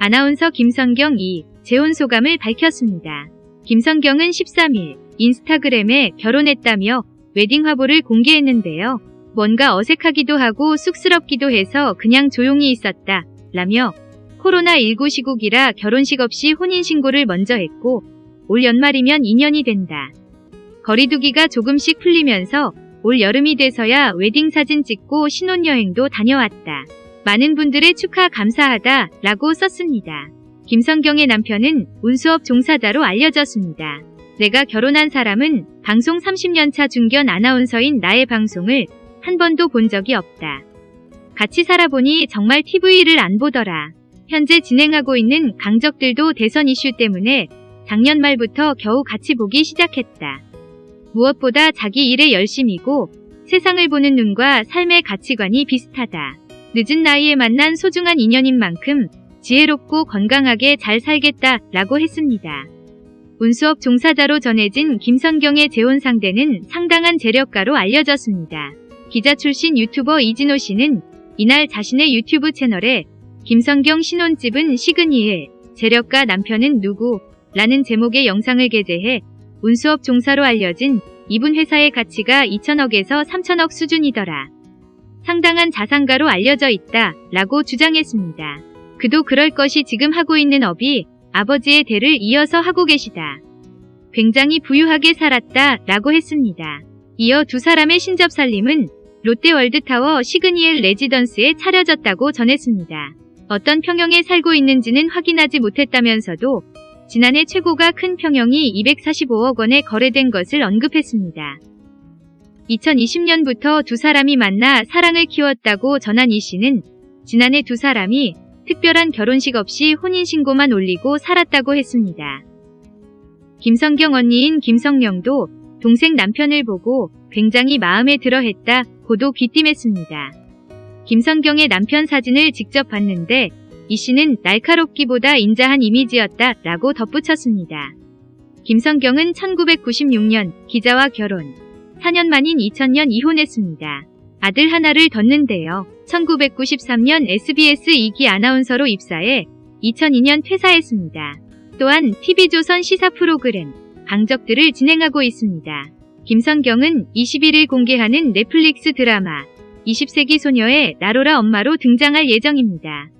아나운서 김성경이 재혼 소감을 밝혔습니다. 김성경은 13일 인스타그램에 결혼했다며 웨딩 화보를 공개했는데요. 뭔가 어색하기도 하고 쑥스럽기도 해서 그냥 조용히 있었다. 라며 코로나19 시국이라 결혼식 없이 혼인신고를 먼저 했고 올 연말이면 2년이 된다. 거리두기가 조금씩 풀리면서 올 여름이 돼서야 웨딩 사진 찍고 신혼여행도 다녀왔다. 많은 분들의 축하 감사하다 라고 썼습니다. 김성경의 남편은 운수업 종사자로 알려졌습니다. 내가 결혼한 사람은 방송 30년차 중견 아나운서인 나의 방송을 한 번도 본 적이 없다. 같이 살아보니 정말 TV를 안 보더라. 현재 진행하고 있는 강적들도 대선 이슈 때문에 작년 말부터 겨우 같이 보기 시작했다. 무엇보다 자기 일에 열심이고 세상을 보는 눈과 삶의 가치관이 비슷하다. 늦은 나이에 만난 소중한 인연인 만큼 지혜롭고 건강하게 잘 살겠다 라고 했습니다. 운수업 종사자로 전해진 김성경의 재혼 상대는 상당한 재력가로 알려졌습니다. 기자 출신 유튜버 이진호 씨는 이날 자신의 유튜브 채널에 김성경 신혼집은 시그니엘, 재력가 남편은 누구? 라는 제목의 영상을 게재해 운수업 종사로 알려진 이분 회사의 가치가 2천억에서 3천억 수준이더라. 상당한 자산가로 알려져 있다 라고 주장했습니다. 그도 그럴 것이 지금 하고 있는 업이 아버지의 대를 이어서 하고 계시다. 굉장히 부유하게 살았다 라고 했습니다. 이어 두 사람의 신접살림은 롯데월드타워 시그니엘 레지던스에 차려졌다고 전했습니다. 어떤 평형에 살고 있는지는 확인하지 못했다면서도 지난해 최고가 큰 평형이 245억 원에 거래된 것을 언급했습니다. 2020년부터 두 사람이 만나 사랑을 키웠다고 전한 이 씨는 지난해 두 사람이 특별한 결혼식 없이 혼인신고만 올리고 살았다고 했습니다. 김성경 언니인 김성령도 동생 남편을 보고 굉장히 마음에 들어 했다 고도 귀띔했습니다. 김성경의 남편 사진을 직접 봤는데 이 씨는 날카롭기보다 인자한 이미지였다 라고 덧붙였습니다. 김성경은 1996년 기자와 결혼, 4년 만인 2000년 이혼했습니다. 아들 하나를 뒀는데요. 1993년 SBS 2기 아나운서로 입사해 2002년 퇴사했습니다. 또한 TV조선 시사 프로그램 강적들을 진행하고 있습니다. 김성경은 21일 공개하는 넷플릭스 드라마 20세기 소녀의 나로라 엄마로 등장할 예정입니다.